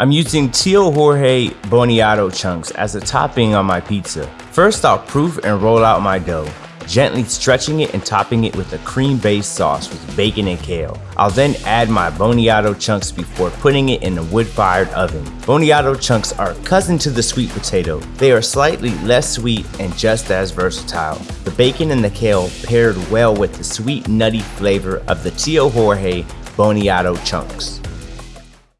I'm using Tio Jorge Boniato chunks as a topping on my pizza. First I'll proof and roll out my dough, gently stretching it and topping it with a cream-based sauce with bacon and kale. I'll then add my Boniato chunks before putting it in a wood-fired oven. Boniato chunks are cousin to the sweet potato. They are slightly less sweet and just as versatile. The bacon and the kale paired well with the sweet nutty flavor of the Tio Jorge Boniato chunks.